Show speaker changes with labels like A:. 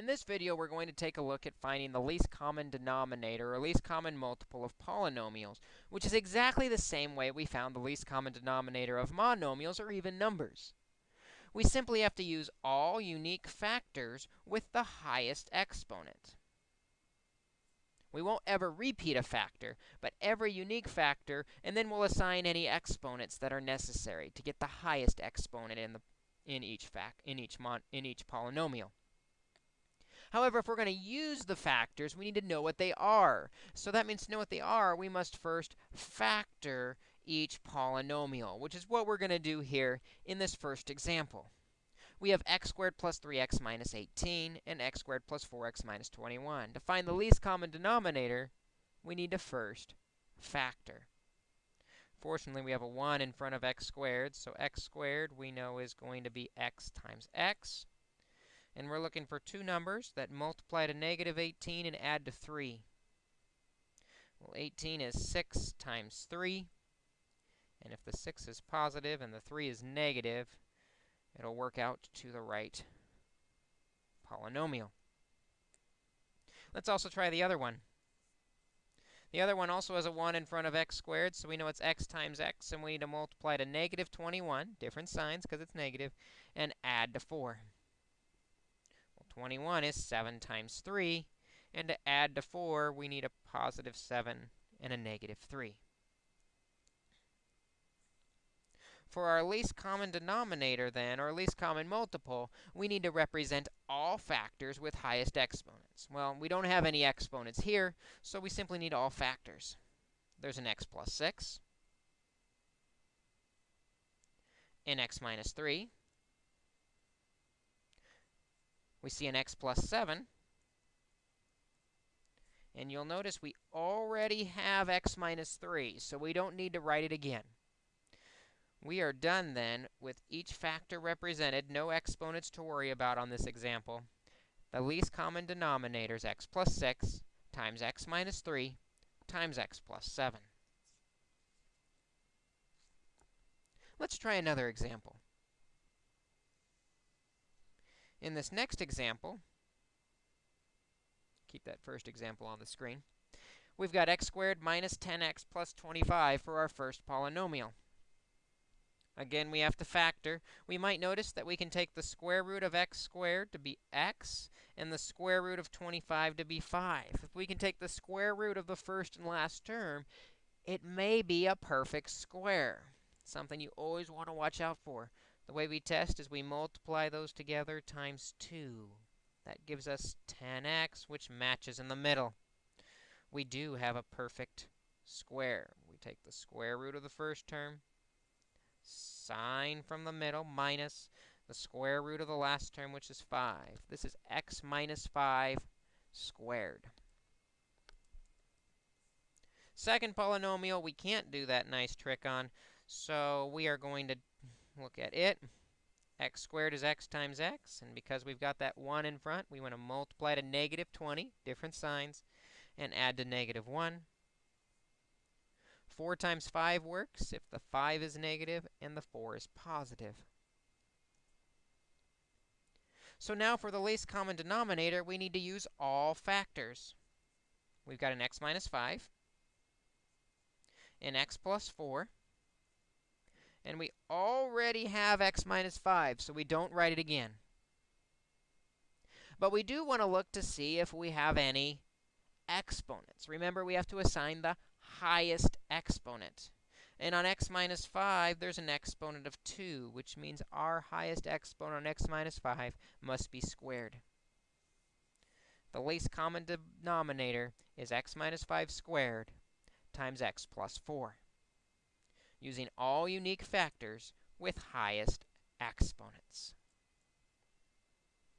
A: In this video, we're going to take a look at finding the least common denominator or least common multiple of polynomials, which is exactly the same way we found the least common denominator of monomials or even numbers. We simply have to use all unique factors with the highest exponent. We won't ever repeat a factor, but every unique factor, and then we'll assign any exponents that are necessary to get the highest exponent in the in each in each mon, in each polynomial. However, if we're going to use the factors, we need to know what they are. So that means to know what they are, we must first factor each polynomial, which is what we're going to do here in this first example. We have x squared plus 3x minus 18 and x squared plus 4x minus 21. To find the least common denominator, we need to first factor. Fortunately, we have a 1 in front of x squared, so x squared we know is going to be x times x. And we're looking for two numbers that multiply to negative 18 and add to 3. Well, 18 is 6 times 3. And if the 6 is positive and the 3 is negative, it'll work out to the right polynomial. Let's also try the other one. The other one also has a 1 in front of x squared, so we know it's x times x, and we need to multiply to negative 21, different signs because it's negative, and add to 4. 21 is 7 times 3. And to add to 4, we need a positive 7 and a negative 3. For our least common denominator, then, or least common multiple, we need to represent all factors with highest exponents. Well, we don't have any exponents here, so we simply need all factors. There's an x plus 6, an x minus 3, we see an x plus 7. And you'll notice we already have x minus 3, so we don't need to write it again. We are done then with each factor represented, no exponents to worry about on this example. The least common denominator is x plus 6 times x minus 3 times x plus 7. Let's try another example. In this next example, keep that first example on the screen, we've got x squared minus 10x plus 25 for our first polynomial. Again, we have to factor. We might notice that we can take the square root of x squared to be x and the square root of 25 to be 5. If we can take the square root of the first and last term, it may be a perfect square, something you always want to watch out for. The way we test is we multiply those together times 2. That gives us 10x, which matches in the middle. We do have a perfect square. We take the square root of the first term, sign from the middle, minus the square root of the last term, which is 5. This is x minus 5 squared. Second polynomial, we can't do that nice trick on, so we are going to look at it. x squared is x times x, and because we've got that 1 in front, we want to multiply to negative 20, different signs, and add to negative 1. 4 times 5 works if the 5 is negative and the 4 is positive. So now for the least common denominator, we need to use all factors. We've got an x minus 5, an x plus 4, and we already have x minus 5, so we don't write it again. But we do want to look to see if we have any exponents. Remember, we have to assign the highest exponent. And on x minus 5, there's an exponent of 2, which means our highest exponent on x minus 5 must be squared. The least common denominator is x minus 5 squared times x plus 4 using all unique factors with highest exponents.